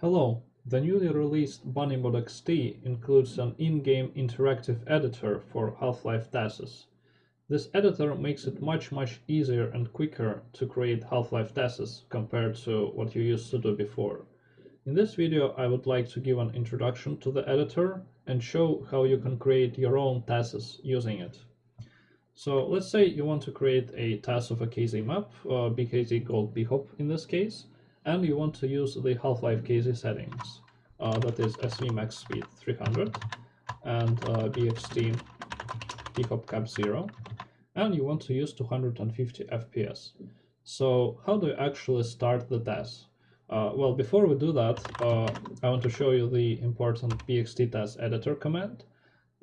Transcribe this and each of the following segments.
Hello, the newly released BunnyMod XT includes an in-game interactive editor for Half-Life TASes. This editor makes it much much easier and quicker to create Half-Life TASes compared to what you used to do before. In this video I would like to give an introduction to the editor and show how you can create your own TASes using it. So let's say you want to create a TAS of a KZ map, uh, BKZ Gold BHOP in this case, and you want to use the Half-Life KZ settings. Uh, that is SV max speed 300 and uh, BXT BHOP cap 0 and you want to use 250 FPS. So how do you actually start the test? Uh, well, before we do that, uh, I want to show you the important BXT TAS editor command.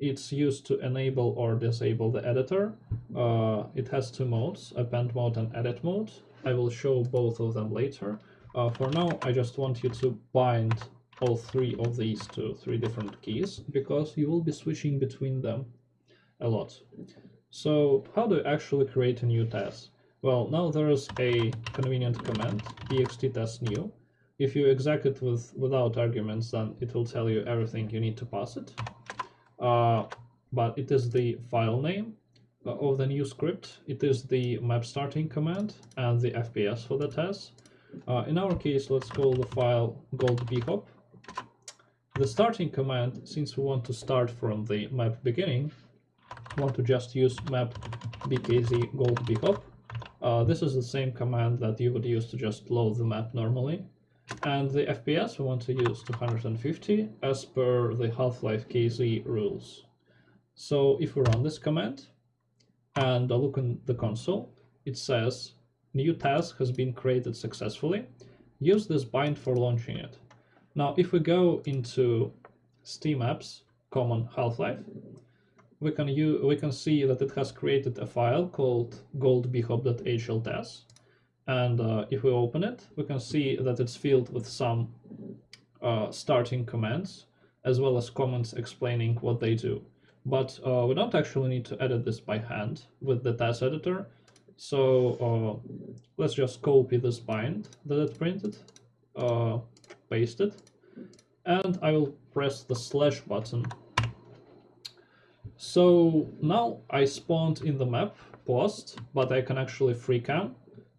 It's used to enable or disable the editor. Uh, it has two modes, append mode and edit mode. I will show both of them later. Uh, for now, I just want you to bind all three of these to three different keys because you will be switching between them a lot. So how do you actually create a new test? Well, now there is a convenient command, bxt TAS new. If you exec it with without arguments, then it will tell you everything you need to pass it. Uh, but it is the file name uh, of the new script. It is the map starting command and the FPS for the TAS. Uh, in our case, let's call the file gold bhop. The starting command, since we want to start from the map beginning, want to just use map bkz gold bhop. Uh, this is the same command that you would use to just load the map normally. And the FPS we want to use 250 as per the Half-Life KZ rules. So if we run this command and look in the console, it says new TAS has been created successfully. Use this bind for launching it. Now if we go into Steam apps, common Half-Life, we can use, we can see that it has created a file called goldbhop.hltas and uh, if we open it we can see that it's filled with some uh, starting commands as well as comments explaining what they do but uh, we don't actually need to edit this by hand with the TAS editor so uh, let's just copy this bind that it printed uh, paste it and I will press the slash button so now I spawned in the map post, but I can actually free cam.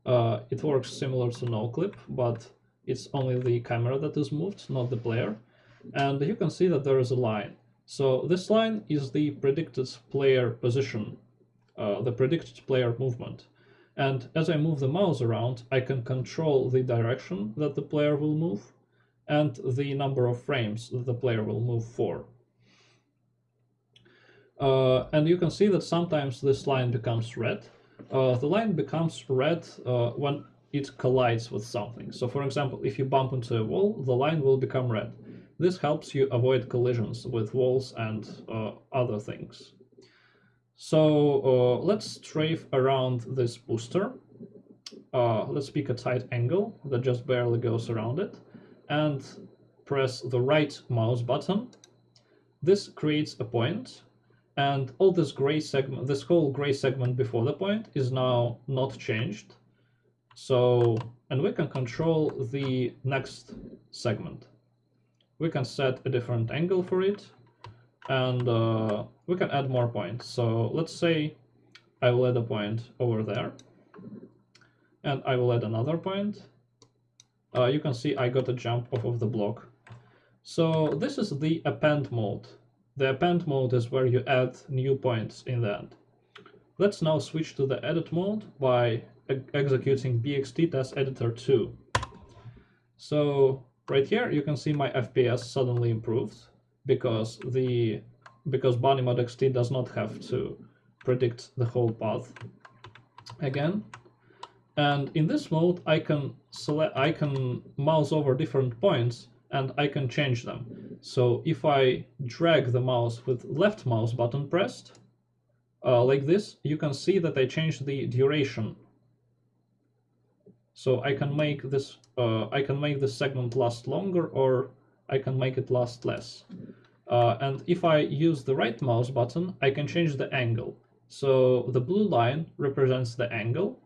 Uh, it works similar to noclip, but it's only the camera that is moved, not the player. And you can see that there is a line. So this line is the predicted player position, uh, the predicted player movement. And as I move the mouse around, I can control the direction that the player will move and the number of frames that the player will move for. Uh, and you can see that sometimes this line becomes red. Uh, the line becomes red uh, when it collides with something. So for example, if you bump into a wall, the line will become red. This helps you avoid collisions with walls and uh, other things. So uh, let's strafe around this booster. Uh, let's pick a tight angle that just barely goes around it and press the right mouse button. This creates a point and all this gray segment, this whole gray segment before the point is now not changed. So, and we can control the next segment. We can set a different angle for it and uh, we can add more points. So let's say I will add a point over there and I will add another point. Uh, you can see I got a jump off of the block. So this is the append mode the append mode is where you add new points in the end. Let's now switch to the edit mode by executing bxt TAS editor 2. So right here you can see my FPS suddenly improved because the because BunnyMod XT does not have to predict the whole path again. And in this mode I can select I can mouse over different points and I can change them. So if I drag the mouse with left mouse button pressed, uh, like this, you can see that I changed the duration. So I can make this uh, I can make this segment last longer or I can make it last less. Uh, and if I use the right mouse button, I can change the angle. So the blue line represents the angle,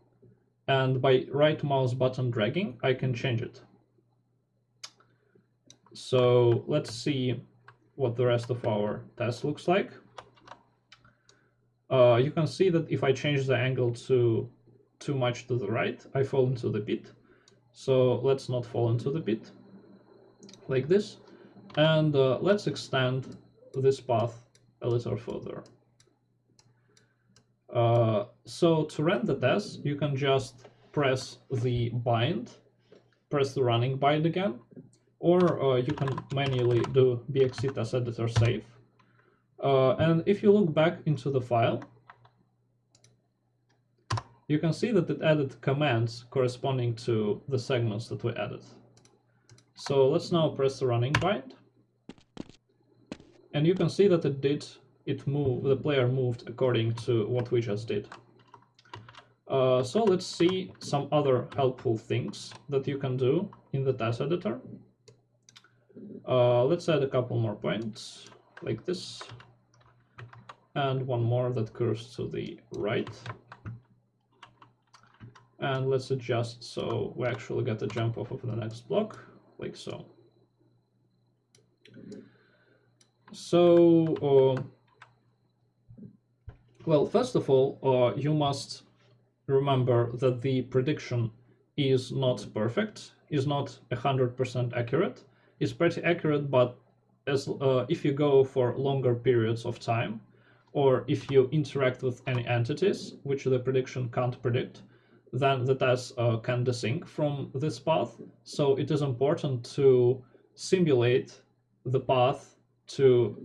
and by right mouse button dragging, I can change it. So let's see what the rest of our test looks like. Uh, you can see that if I change the angle to too much to the right, I fall into the pit. So let's not fall into the pit like this. And uh, let's extend this path a little further. Uh, so to run the test, you can just press the bind, press the running bind again, or uh, you can manually do bxt TAS editor save. Uh, and if you look back into the file, you can see that it added commands corresponding to the segments that we added. So let's now press the running bind. And you can see that it did, it moved, the player moved according to what we just did. Uh, so let's see some other helpful things that you can do in the TAS editor. Uh, let's add a couple more points like this and one more that curves to the right. And let's adjust so we actually get the jump off of the next block, like so. So, uh, well, first of all, uh, you must remember that the prediction is not perfect, is not 100% accurate. It's pretty accurate, but as uh, if you go for longer periods of time, or if you interact with any entities, which the prediction can't predict, then the test uh, can desync from this path. So it is important to simulate the path to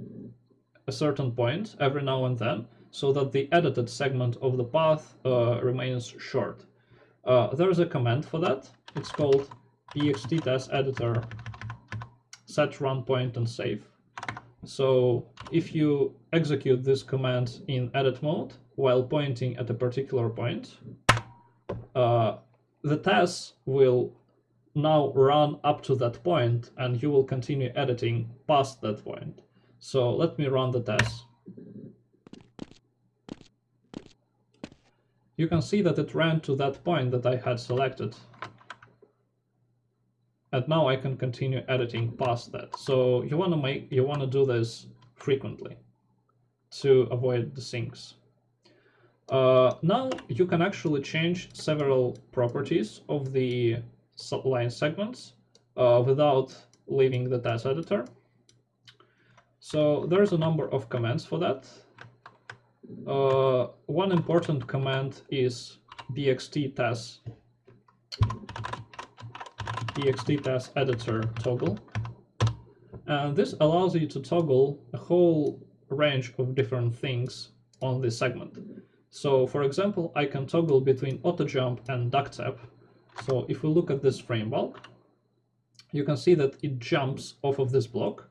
a certain point every now and then so that the edited segment of the path uh, remains short. Uh, there is a command for that. It's called bxt TAS editor set run point and save. So if you execute this command in edit mode while pointing at a particular point, uh, the test will now run up to that point and you will continue editing past that point. So let me run the test. You can see that it ran to that point that I had selected. And now I can continue editing past that. So you want to make you want to do this frequently to avoid the syncs. Uh, now you can actually change several properties of the line segments uh, without leaving the TAS editor. So there's a number of commands for that. Uh, one important command is bxt TAS bxt TAS editor toggle. And this allows you to toggle a whole range of different things on this segment. So for example, I can toggle between auto jump and duck tap. So if we look at this frame bulk, you can see that it jumps off of this block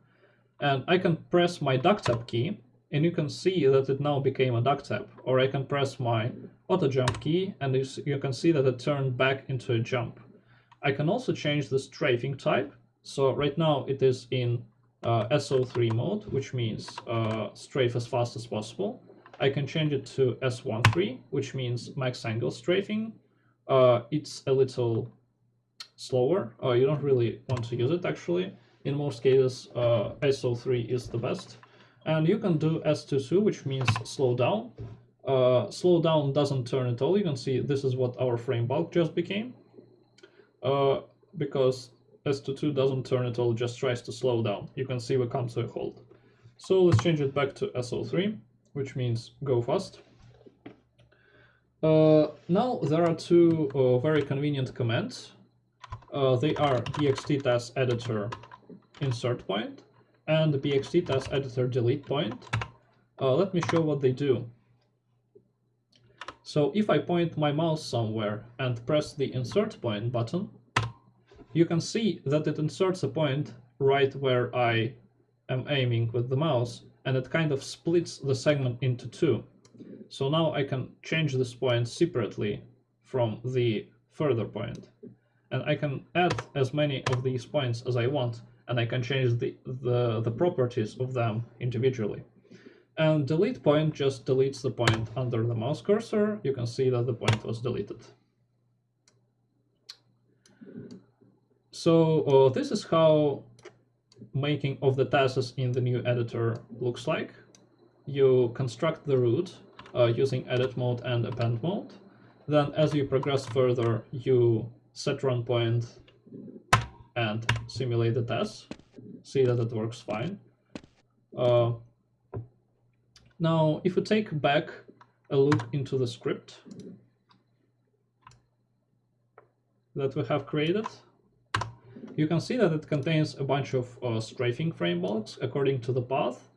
and I can press my duck tap key and you can see that it now became a duck tap or I can press my auto jump key and you can see that it turned back into a jump. I can also change the strafing type. So right now it is in uh, S03 mode, which means uh, strafe as fast as possible. I can change it to S13, which means max angle strafing. Uh, it's a little slower. Uh, you don't really want to use it actually. In most cases, uh, S03 is the best. And you can do S22, which means slow down. Uh, slow down doesn't turn at all. You can see this is what our frame bulk just became. Uh, because S22 doesn't turn at all, just tries to slow down. You can see we come to a halt. So let's change it back to S03 which means go fast. Uh, now there are two uh, very convenient commands. Uh, they are bxt TAS editor insert point and bxt TAS editor delete point. Uh, let me show what they do. So if I point my mouse somewhere and press the insert point button, you can see that it inserts a point right where I am aiming with the mouse and it kind of splits the segment into two. So now I can change this point separately from the further point. And I can add as many of these points as I want, and I can change the, the, the properties of them individually. And delete point just deletes the point under the mouse cursor. You can see that the point was deleted. So uh, this is how making of the tasks in the new editor looks like. You construct the route uh, using edit mode and append mode. Then as you progress further, you set run point and simulate the test. See that it works fine. Uh, now, if we take back a look into the script that we have created, you can see that it contains a bunch of uh, strafing frame bulks according to the path.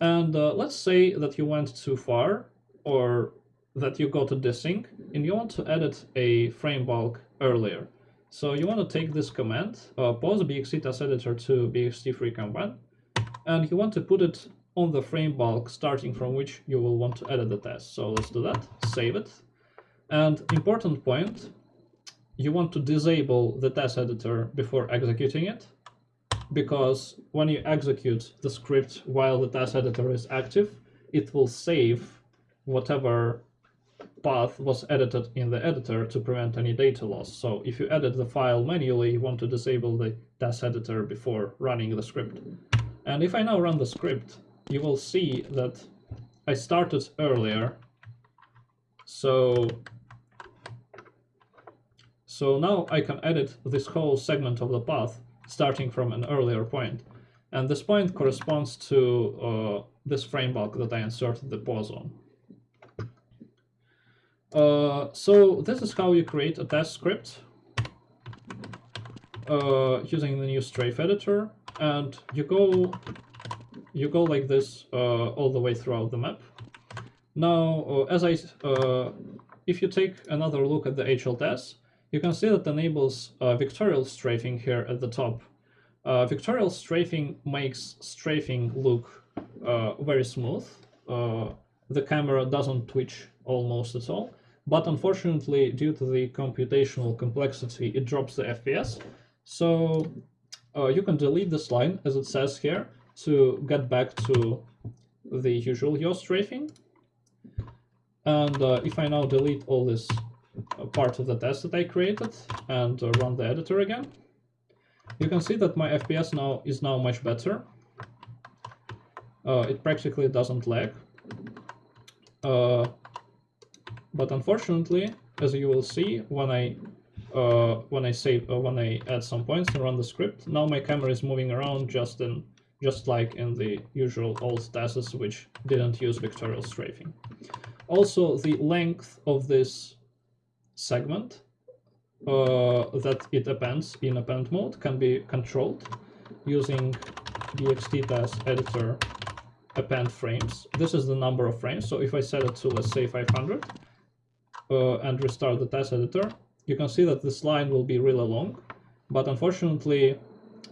And uh, let's say that you went too far or that you got a desync and you want to edit a frame bulk earlier. So you want to take this command, uh, pause bxt TAS editor to bxt free command, and you want to put it on the frame bulk starting from which you will want to edit the test. So let's do that, save it. And important point, you want to disable the TAS editor before executing it, because when you execute the script while the TAS editor is active, it will save whatever path was edited in the editor to prevent any data loss. So if you edit the file manually, you want to disable the TAS editor before running the script. And if I now run the script, you will see that I started earlier. So, so now I can edit this whole segment of the path starting from an earlier point. And this point corresponds to uh, this frame bulk that I inserted the pause on. Uh, so this is how you create a test script uh, using the new strafe editor, and you go you go like this uh, all the way throughout the map. Now, uh, as I, uh, if you take another look at the HLTAS, you can see that enables vectorial strafing here at the top. vectorial strafing makes strafing look very smooth. the camera doesn't twitch almost at all but unfortunately, due to the computational complexity, it drops the FPS. So uh, you can delete this line, as it says here, to get back to the usual yaw strafing. And uh, if I now delete all this uh, part of the test that I created and uh, run the editor again, you can see that my FPS now is now much better. Uh, it practically doesn't lag. Uh, but unfortunately, as you will see when I uh, when I save uh, when I add some points and run the script, now my camera is moving around just in just like in the usual old tests which didn't use vectorial strafing. Also, the length of this segment uh, that it appends in append mode can be controlled using bxt TAS editor append frames. This is the number of frames. So if I set it to, let's say, 500, uh, and restart the TAS editor, you can see that this line will be really long, but unfortunately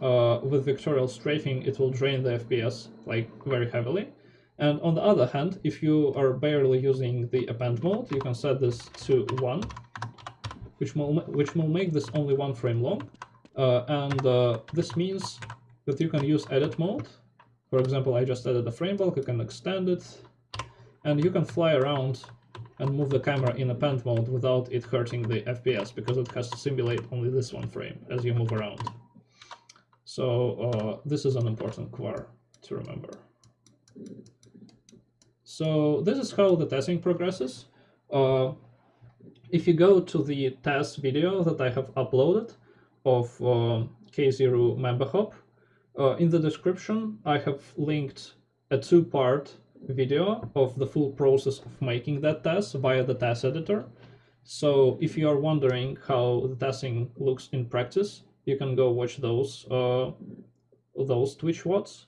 uh, with vectorial strafing it will drain the FPS like very heavily. And on the other hand, if you are barely using the append mode, you can set this to 1, which will, which will make this only one frame long. Uh, and uh, this means that you can use edit mode. For example, I just added a frame bulk, you can extend it, and you can fly around and move the camera in append mode without it hurting the FPS because it has to simulate only this one frame as you move around. So uh, this is an important quar to remember. So this is how the testing progresses. Uh, if you go to the test video that I have uploaded of uh, K0 member uh, in the description I have linked a two-part video of the full process of making that test via the TAS editor. So if you are wondering how the testing looks in practice, you can go watch those uh, those Twitch VODs.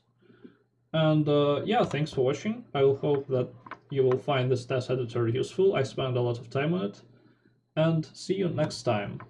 And uh, yeah, thanks for watching. I will hope that you will find this TAS editor useful. I spent a lot of time on it. And see you next time.